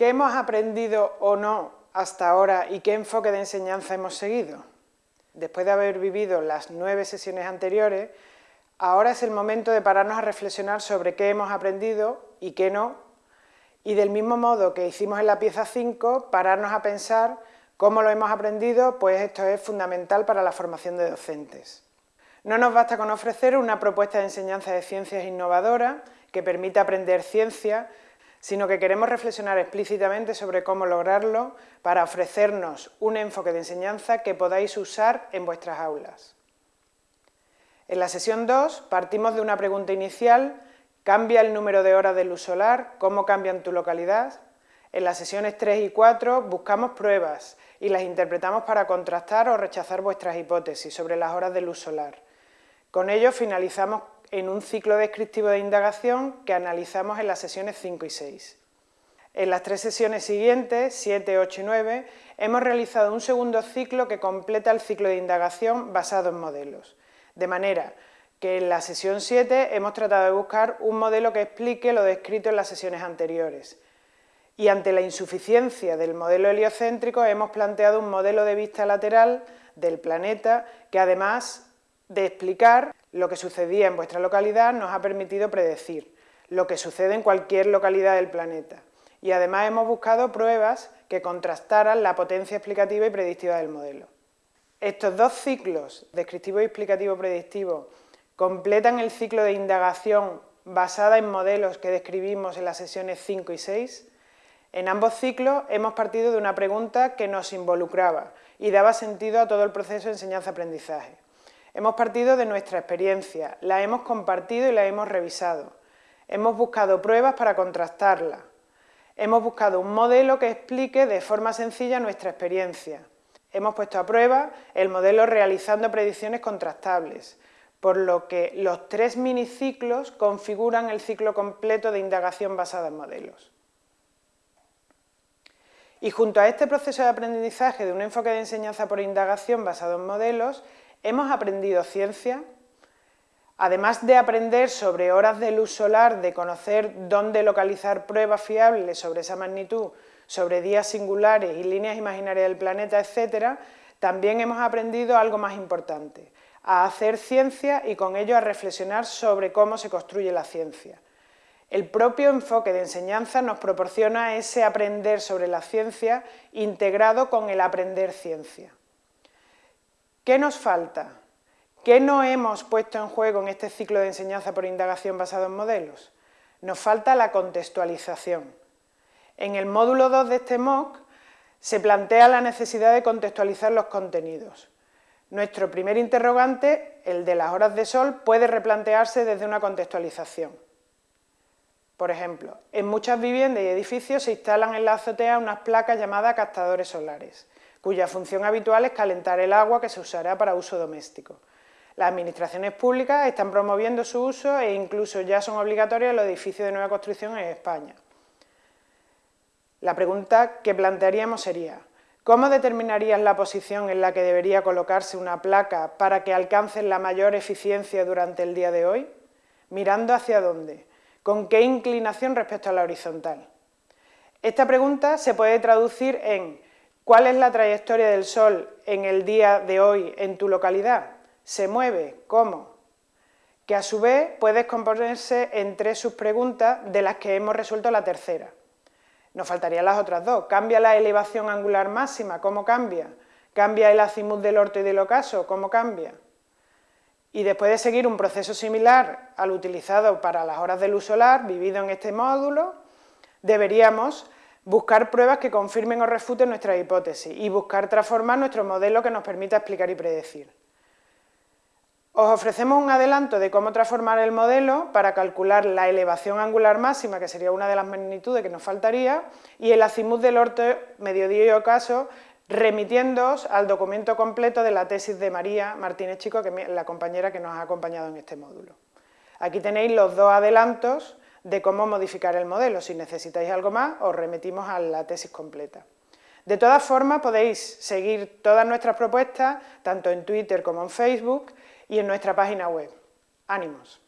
¿Qué hemos aprendido o no hasta ahora y qué enfoque de enseñanza hemos seguido? Después de haber vivido las nueve sesiones anteriores, ahora es el momento de pararnos a reflexionar sobre qué hemos aprendido y qué no, y del mismo modo que hicimos en la pieza 5, pararnos a pensar cómo lo hemos aprendido, pues esto es fundamental para la formación de docentes. No nos basta con ofrecer una propuesta de enseñanza de ciencias innovadora que permita aprender ciencia, sino que queremos reflexionar explícitamente sobre cómo lograrlo para ofrecernos un enfoque de enseñanza que podáis usar en vuestras aulas. En la sesión 2 partimos de una pregunta inicial, ¿cambia el número de horas de luz solar? ¿Cómo cambia tu localidad? En las sesiones 3 y 4 buscamos pruebas y las interpretamos para contrastar o rechazar vuestras hipótesis sobre las horas de luz solar. Con ello finalizamos en un ciclo descriptivo de indagación que analizamos en las sesiones 5 y 6. En las tres sesiones siguientes, 7, 8 y 9, hemos realizado un segundo ciclo que completa el ciclo de indagación basado en modelos. De manera que en la sesión 7 hemos tratado de buscar un modelo que explique lo descrito en las sesiones anteriores. Y ante la insuficiencia del modelo heliocéntrico hemos planteado un modelo de vista lateral del planeta que además de explicar lo que sucedía en vuestra localidad nos ha permitido predecir lo que sucede en cualquier localidad del planeta. Y además hemos buscado pruebas que contrastaran la potencia explicativa y predictiva del modelo. Estos dos ciclos, descriptivo y explicativo predictivo, completan el ciclo de indagación basada en modelos que describimos en las sesiones 5 y 6. En ambos ciclos hemos partido de una pregunta que nos involucraba y daba sentido a todo el proceso de enseñanza-aprendizaje. Hemos partido de nuestra experiencia, la hemos compartido y la hemos revisado. Hemos buscado pruebas para contrastarla. Hemos buscado un modelo que explique de forma sencilla nuestra experiencia. Hemos puesto a prueba el modelo realizando predicciones contrastables, por lo que los tres miniciclos configuran el ciclo completo de indagación basada en modelos. Y junto a este proceso de aprendizaje de un enfoque de enseñanza por indagación basado en modelos, Hemos aprendido ciencia, además de aprender sobre horas de luz solar, de conocer dónde localizar pruebas fiables sobre esa magnitud, sobre días singulares y líneas imaginarias del planeta, etc., también hemos aprendido algo más importante, a hacer ciencia y con ello a reflexionar sobre cómo se construye la ciencia. El propio enfoque de enseñanza nos proporciona ese aprender sobre la ciencia integrado con el aprender ciencia. ¿Qué nos falta? ¿Qué no hemos puesto en juego en este ciclo de enseñanza por indagación basado en modelos? Nos falta la contextualización. En el módulo 2 de este MOOC se plantea la necesidad de contextualizar los contenidos. Nuestro primer interrogante, el de las horas de sol, puede replantearse desde una contextualización. Por ejemplo, en muchas viviendas y edificios se instalan en la azotea unas placas llamadas captadores solares cuya función habitual es calentar el agua que se usará para uso doméstico. Las administraciones públicas están promoviendo su uso e incluso ya son obligatorios los edificios de nueva construcción en España. La pregunta que plantearíamos sería, ¿cómo determinarías la posición en la que debería colocarse una placa para que alcance la mayor eficiencia durante el día de hoy? ¿Mirando hacia dónde? ¿Con qué inclinación respecto a la horizontal? Esta pregunta se puede traducir en ¿Cuál es la trayectoria del Sol en el día de hoy en tu localidad? ¿Se mueve? ¿Cómo? Que a su vez puedes componerse en tres subpreguntas de las que hemos resuelto la tercera. Nos faltarían las otras dos. ¿Cambia la elevación angular máxima? ¿Cómo cambia? ¿Cambia el azimut del orto y del ocaso? ¿Cómo cambia? Y después de seguir un proceso similar al utilizado para las horas de luz solar, vivido en este módulo, deberíamos buscar pruebas que confirmen o refuten nuestra hipótesis y buscar transformar nuestro modelo que nos permita explicar y predecir. Os ofrecemos un adelanto de cómo transformar el modelo para calcular la elevación angular máxima, que sería una de las magnitudes que nos faltaría, y el azimut del orto, mediodía y ocaso, remitiéndoos al documento completo de la tesis de María Martínez Chico, que es la compañera que nos ha acompañado en este módulo. Aquí tenéis los dos adelantos de cómo modificar el modelo. Si necesitáis algo más, os remitimos a la tesis completa. De todas formas, podéis seguir todas nuestras propuestas, tanto en Twitter como en Facebook y en nuestra página web. ¡Ánimos!